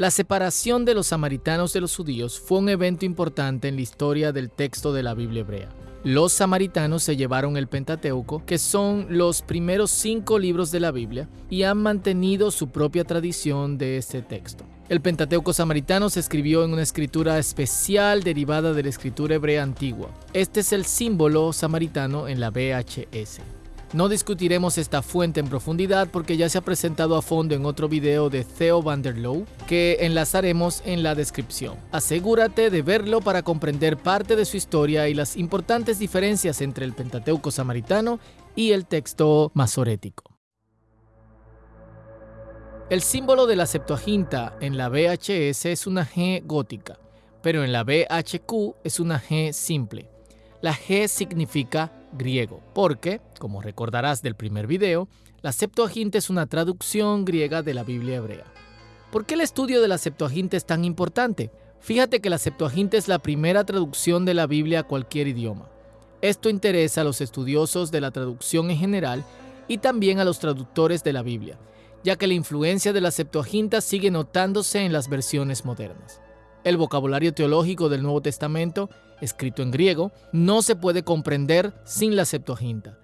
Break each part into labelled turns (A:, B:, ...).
A: La separación de los samaritanos de los judíos fue un evento importante en la historia del texto de la Biblia hebrea. Los samaritanos se llevaron el Pentateuco, que son los primeros cinco libros de la Biblia, y han mantenido su propia tradición de este texto. El Pentateuco samaritano se escribió en una escritura especial derivada de la escritura hebrea antigua. Este es el símbolo samaritano en la VHS. No discutiremos esta fuente en profundidad porque ya se ha presentado a fondo en otro video de Theo van der Loo que enlazaremos en la descripción. Asegúrate de verlo para comprender parte de su historia y las importantes diferencias entre el Pentateuco samaritano y el texto masorético. El símbolo de la Septuaginta en la VHS es una G gótica, pero en la VHQ es una G simple. La G significa griego, porque, como recordarás del primer video, la Septuaginta es una traducción griega de la Biblia hebrea. ¿Por qué el estudio de la Septuaginta es tan importante? Fíjate que la Septuaginta es la primera traducción de la Biblia a cualquier idioma. Esto interesa a los estudiosos de la traducción en general y también a los traductores de la Biblia, ya que la influencia de la Septuaginta sigue notándose en las versiones modernas. El vocabulario teológico del Nuevo Testamento, escrito en griego, no se puede comprender sin la Septuaginta.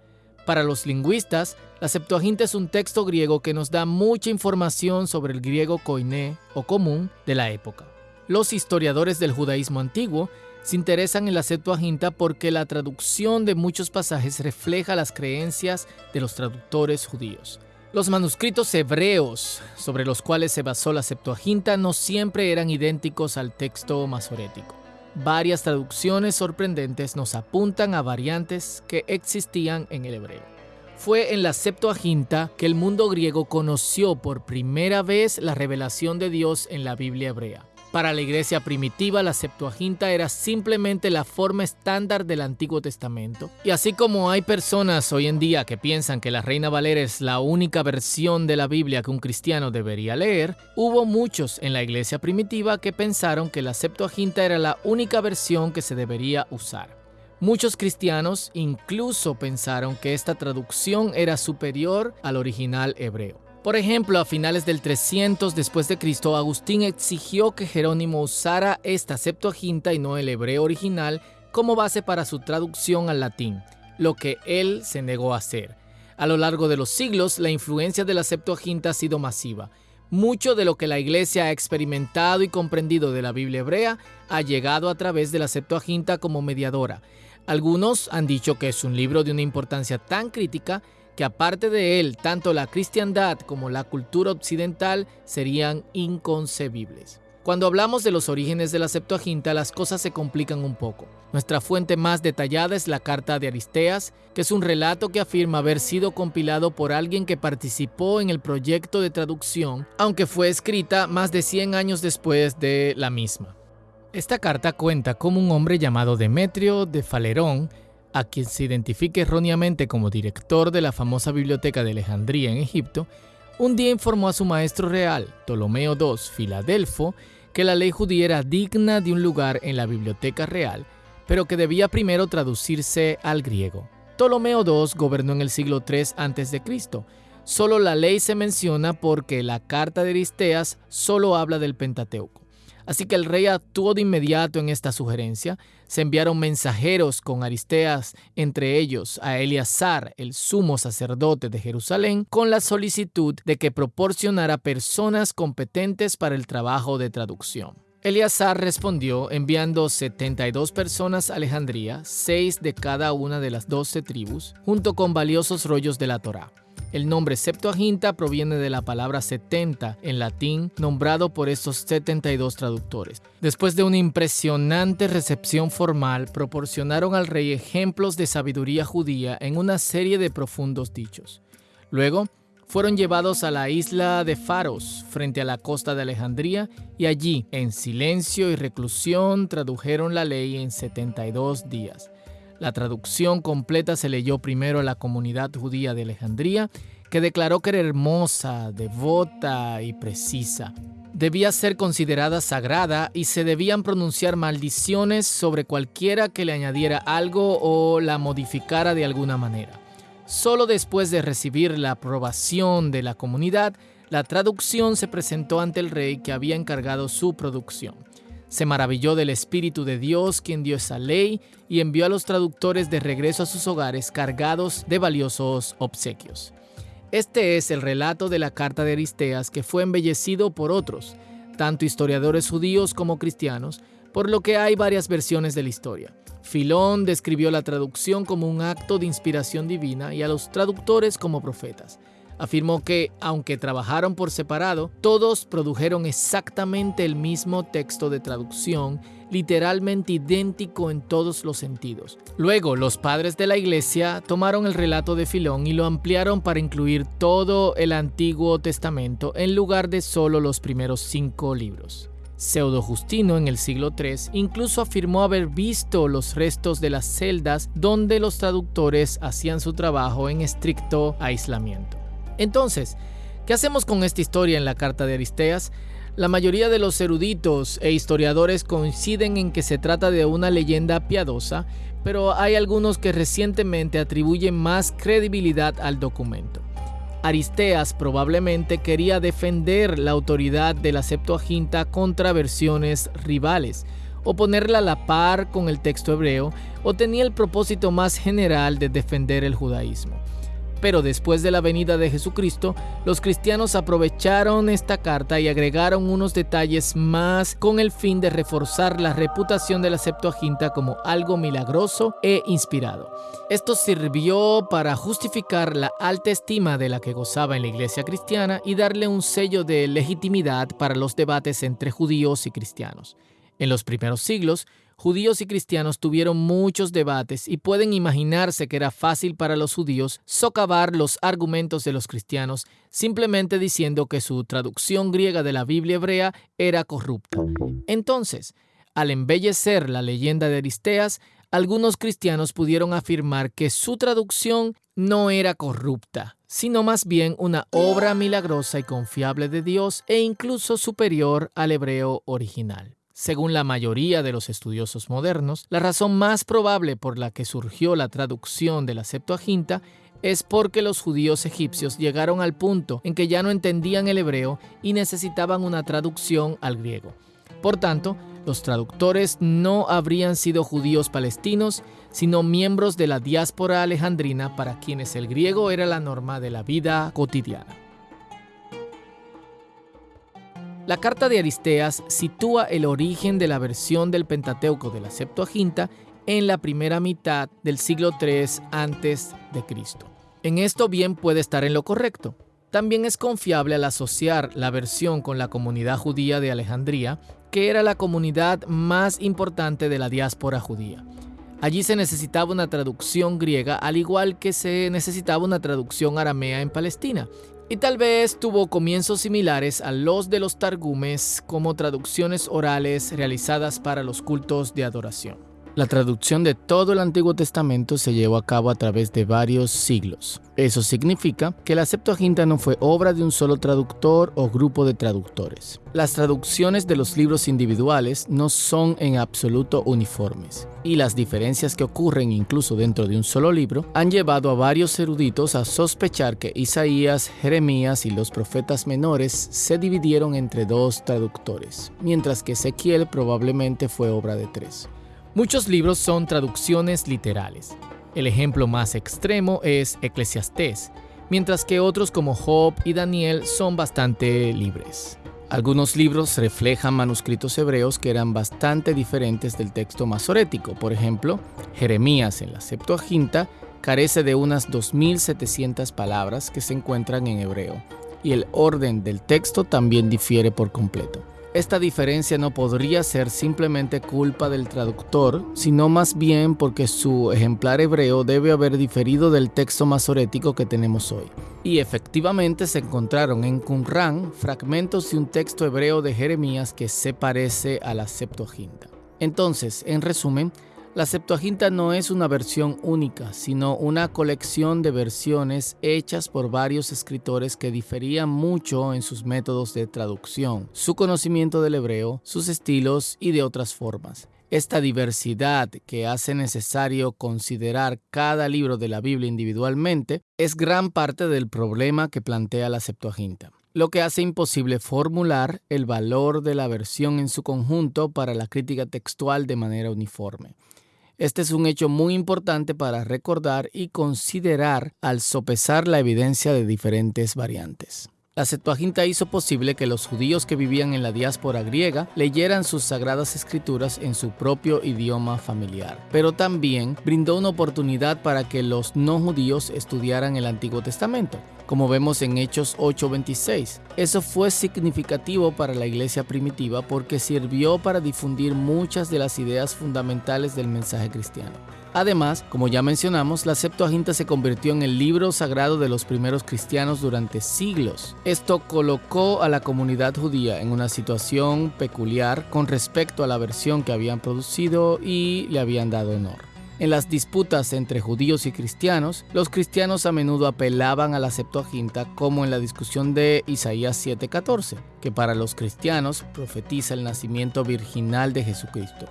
A: Para los lingüistas, la Septuaginta es un texto griego que nos da mucha información sobre el griego koiné o común de la época. Los historiadores del judaísmo antiguo se interesan en la Septuaginta porque la traducción de muchos pasajes refleja las creencias de los traductores judíos. Los manuscritos hebreos sobre los cuales se basó la Septuaginta no siempre eran idénticos al texto masorético. Varias traducciones sorprendentes nos apuntan a variantes que existían en el hebreo. Fue en la Septuaginta que el mundo griego conoció por primera vez la revelación de Dios en la Biblia hebrea. Para la iglesia primitiva, la Septuaginta era simplemente la forma estándar del Antiguo Testamento. Y así como hay personas hoy en día que piensan que la Reina Valera es la única versión de la Biblia que un cristiano debería leer, hubo muchos en la iglesia primitiva que pensaron que la Septuaginta era la única versión que se debería usar. Muchos cristianos incluso pensaron que esta traducción era superior al original hebreo. Por ejemplo, a finales del 300 después de Cristo, Agustín exigió que Jerónimo usara esta Septuaginta y no el hebreo original como base para su traducción al latín, lo que él se negó a hacer. A lo largo de los siglos, la influencia de la Septuaginta ha sido masiva. Mucho de lo que la Iglesia ha experimentado y comprendido de la Biblia hebrea ha llegado a través de la Septuaginta como mediadora. Algunos han dicho que es un libro de una importancia tan crítica que aparte de él, tanto la cristiandad como la cultura occidental serían inconcebibles. Cuando hablamos de los orígenes de la Septuaginta, las cosas se complican un poco. Nuestra fuente más detallada es la carta de Aristeas, que es un relato que afirma haber sido compilado por alguien que participó en el proyecto de traducción, aunque fue escrita más de 100 años después de la misma. Esta carta cuenta cómo un hombre llamado Demetrio de Falerón a quien se identifica erróneamente como director de la famosa biblioteca de Alejandría en Egipto, un día informó a su maestro real, Ptolomeo II Filadelfo, que la ley judía era digna de un lugar en la biblioteca real, pero que debía primero traducirse al griego. Ptolomeo II gobernó en el siglo III a.C. Solo la ley se menciona porque la carta de Aristeas solo habla del Pentateuco. Así que el rey actuó de inmediato en esta sugerencia. Se enviaron mensajeros con Aristeas, entre ellos a Eleazar, el sumo sacerdote de Jerusalén, con la solicitud de que proporcionara personas competentes para el trabajo de traducción. Eleazar respondió enviando 72 personas a Alejandría, seis de cada una de las doce tribus, junto con valiosos rollos de la Torá. El nombre Septuaginta proviene de la palabra 70 en latín, nombrado por estos 72 traductores. Después de una impresionante recepción formal, proporcionaron al rey ejemplos de sabiduría judía en una serie de profundos dichos. Luego, fueron llevados a la isla de Faros, frente a la costa de Alejandría, y allí, en silencio y reclusión, tradujeron la ley en 72 días. La traducción completa se leyó primero a la comunidad judía de Alejandría, que declaró que era hermosa, devota y precisa. Debía ser considerada sagrada y se debían pronunciar maldiciones sobre cualquiera que le añadiera algo o la modificara de alguna manera. Solo después de recibir la aprobación de la comunidad, la traducción se presentó ante el rey que había encargado su producción. Se maravilló del Espíritu de Dios quien dio esa ley y envió a los traductores de regreso a sus hogares cargados de valiosos obsequios. Este es el relato de la carta de Aristeas que fue embellecido por otros, tanto historiadores judíos como cristianos, por lo que hay varias versiones de la historia. Filón describió la traducción como un acto de inspiración divina y a los traductores como profetas afirmó que, aunque trabajaron por separado, todos produjeron exactamente el mismo texto de traducción, literalmente idéntico en todos los sentidos. Luego, los padres de la iglesia tomaron el relato de Filón y lo ampliaron para incluir todo el Antiguo Testamento en lugar de solo los primeros cinco libros. Pseudo Justino en el siglo III incluso afirmó haber visto los restos de las celdas donde los traductores hacían su trabajo en estricto aislamiento. Entonces, ¿qué hacemos con esta historia en la carta de Aristeas? La mayoría de los eruditos e historiadores coinciden en que se trata de una leyenda piadosa, pero hay algunos que recientemente atribuyen más credibilidad al documento. Aristeas probablemente quería defender la autoridad de la Septuaginta contra versiones rivales, o ponerla a la par con el texto hebreo, o tenía el propósito más general de defender el judaísmo. Pero después de la venida de Jesucristo, los cristianos aprovecharon esta carta y agregaron unos detalles más con el fin de reforzar la reputación de la Septuaginta como algo milagroso e inspirado. Esto sirvió para justificar la alta estima de la que gozaba en la iglesia cristiana y darle un sello de legitimidad para los debates entre judíos y cristianos. En los primeros siglos, judíos y cristianos tuvieron muchos debates y pueden imaginarse que era fácil para los judíos socavar los argumentos de los cristianos simplemente diciendo que su traducción griega de la Biblia hebrea era corrupta. Entonces, al embellecer la leyenda de Aristeas, algunos cristianos pudieron afirmar que su traducción no era corrupta, sino más bien una obra milagrosa y confiable de Dios e incluso superior al hebreo original. Según la mayoría de los estudiosos modernos, la razón más probable por la que surgió la traducción de la Septuaginta es porque los judíos egipcios llegaron al punto en que ya no entendían el hebreo y necesitaban una traducción al griego. Por tanto, los traductores no habrían sido judíos palestinos, sino miembros de la diáspora alejandrina para quienes el griego era la norma de la vida cotidiana. La carta de Aristeas sitúa el origen de la versión del Pentateuco de la Septuaginta en la primera mitad del siglo III a.C. En esto bien puede estar en lo correcto. También es confiable al asociar la versión con la comunidad judía de Alejandría, que era la comunidad más importante de la diáspora judía. Allí se necesitaba una traducción griega, al igual que se necesitaba una traducción aramea en Palestina, y tal vez tuvo comienzos similares a los de los targumes como traducciones orales realizadas para los cultos de adoración. La traducción de todo el Antiguo Testamento se llevó a cabo a través de varios siglos. Eso significa que la Septuaginta no fue obra de un solo traductor o grupo de traductores. Las traducciones de los libros individuales no son en absoluto uniformes, y las diferencias que ocurren incluso dentro de un solo libro han llevado a varios eruditos a sospechar que Isaías, Jeremías y los profetas menores se dividieron entre dos traductores, mientras que Ezequiel probablemente fue obra de tres. Muchos libros son traducciones literales. El ejemplo más extremo es Eclesiastés, mientras que otros como Job y Daniel son bastante libres. Algunos libros reflejan manuscritos hebreos que eran bastante diferentes del texto masorético. Por ejemplo, Jeremías en la Septuaginta carece de unas 2.700 palabras que se encuentran en hebreo, y el orden del texto también difiere por completo. Esta diferencia no podría ser simplemente culpa del traductor, sino más bien porque su ejemplar hebreo debe haber diferido del texto masorético que tenemos hoy. Y efectivamente se encontraron en Qumran fragmentos de un texto hebreo de Jeremías que se parece a la Septuaginta. Entonces, en resumen, la Septuaginta no es una versión única, sino una colección de versiones hechas por varios escritores que diferían mucho en sus métodos de traducción, su conocimiento del hebreo, sus estilos y de otras formas. Esta diversidad que hace necesario considerar cada libro de la Biblia individualmente es gran parte del problema que plantea la Septuaginta. lo que hace imposible formular el valor de la versión en su conjunto para la crítica textual de manera uniforme. Este es un hecho muy importante para recordar y considerar al sopesar la evidencia de diferentes variantes. La Septuaginta hizo posible que los judíos que vivían en la diáspora griega leyeran sus sagradas escrituras en su propio idioma familiar, pero también brindó una oportunidad para que los no judíos estudiaran el Antiguo Testamento, como vemos en Hechos 8:26. Eso fue significativo para la iglesia primitiva porque sirvió para difundir muchas de las ideas fundamentales del mensaje cristiano. Además, como ya mencionamos, la Septuaginta se convirtió en el libro sagrado de los primeros cristianos durante siglos. Esto colocó a la comunidad judía en una situación peculiar con respecto a la versión que habían producido y le habían dado honor. En las disputas entre judíos y cristianos, los cristianos a menudo apelaban a la Septuaginta como en la discusión de Isaías 7:14, que para los cristianos profetiza el nacimiento virginal de Jesucristo.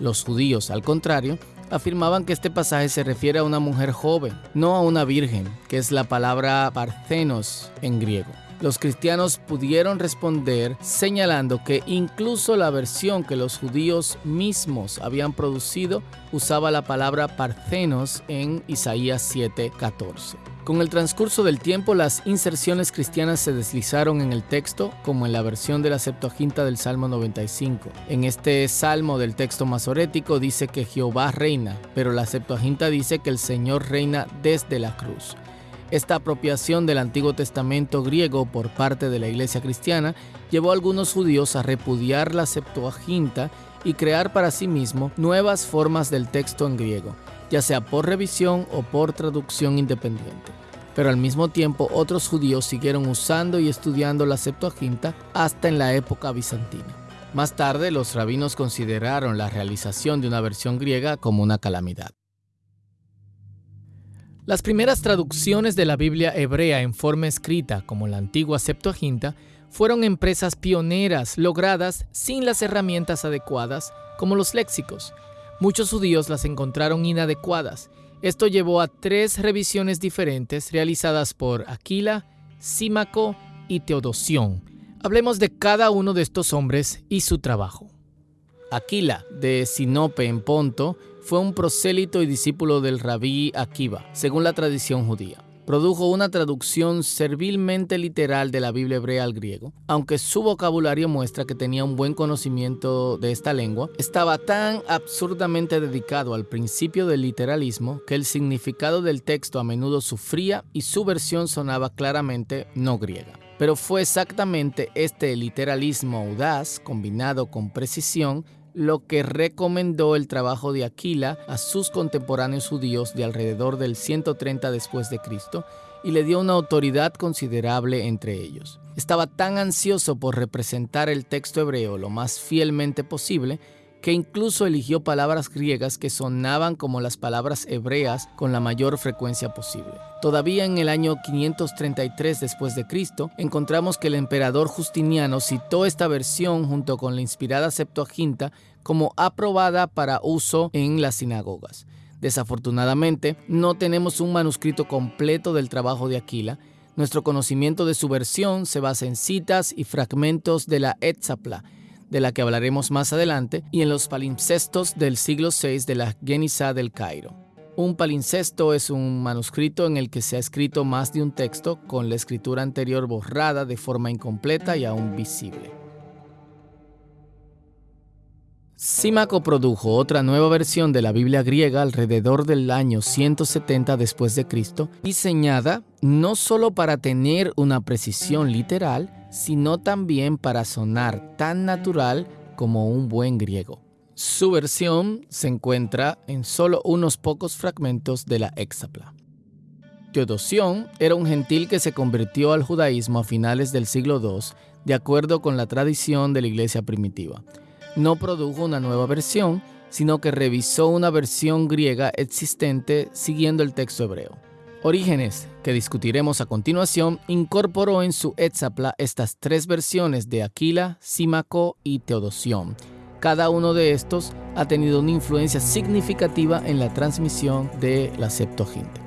A: Los judíos, al contrario, afirmaban que este pasaje se refiere a una mujer joven, no a una virgen, que es la palabra parthenos en griego. Los cristianos pudieron responder señalando que incluso la versión que los judíos mismos habían producido usaba la palabra parthenos en Isaías 7:14. Con el transcurso del tiempo, las inserciones cristianas se deslizaron en el texto, como en la versión de la Septuaginta del Salmo 95. En este salmo del texto masorético dice que Jehová reina, pero la Septuaginta dice que el Señor reina desde la cruz. Esta apropiación del Antiguo Testamento griego por parte de la Iglesia cristiana llevó a algunos judíos a repudiar la Septuaginta y crear para sí mismo nuevas formas del texto en griego, ya sea por revisión o por traducción independiente. Pero al mismo tiempo otros judíos siguieron usando y estudiando la Septuaginta hasta en la época bizantina. Más tarde los rabinos consideraron la realización de una versión griega como una calamidad. Las primeras traducciones de la Biblia hebrea en forma escrita, como la antigua Septuaginta, fueron empresas pioneras logradas sin las herramientas adecuadas, como los léxicos. Muchos judíos las encontraron inadecuadas. Esto llevó a tres revisiones diferentes realizadas por Aquila, Símaco y Teodosión. Hablemos de cada uno de estos hombres y su trabajo. Aquila, de Sinope en Ponto, fue un prosélito y discípulo del rabí Akiva, según la tradición judía. Produjo una traducción servilmente literal de la Biblia hebrea al griego, aunque su vocabulario muestra que tenía un buen conocimiento de esta lengua, estaba tan absurdamente dedicado al principio del literalismo que el significado del texto a menudo sufría y su versión sonaba claramente no griega. Pero fue exactamente este literalismo audaz, combinado con precisión, lo que recomendó el trabajo de Aquila a sus contemporáneos judíos de alrededor del 130 después de Cristo y le dio una autoridad considerable entre ellos. Estaba tan ansioso por representar el texto hebreo lo más fielmente posible que incluso eligió palabras griegas que sonaban como las palabras hebreas con la mayor frecuencia posible. Todavía en el año 533 después de Cristo, encontramos que el emperador Justiniano citó esta versión junto con la inspirada Septuaginta como aprobada para uso en las sinagogas. Desafortunadamente, no tenemos un manuscrito completo del trabajo de Aquila. Nuestro conocimiento de su versión se basa en citas y fragmentos de la Etzapla, de la que hablaremos más adelante, y en los palimpsestos del siglo VI de la Genisa del Cairo. Un palincesto es un manuscrito en el que se ha escrito más de un texto con la escritura anterior borrada de forma incompleta y aún visible. Símaco produjo otra nueva versión de la Biblia griega alrededor del año 170 después de Cristo, diseñada no solo para tener una precisión literal, sino también para sonar tan natural como un buen griego. Su versión se encuentra en solo unos pocos fragmentos de la Hexapla. Teodosión era un gentil que se convirtió al judaísmo a finales del siglo II, de acuerdo con la tradición de la iglesia primitiva no produjo una nueva versión, sino que revisó una versión griega existente siguiendo el texto hebreo. Orígenes, que discutiremos a continuación, incorporó en su Etzapla estas tres versiones de Aquila, Símaco y Teodosión. Cada uno de estos ha tenido una influencia significativa en la transmisión de la Septuaginta.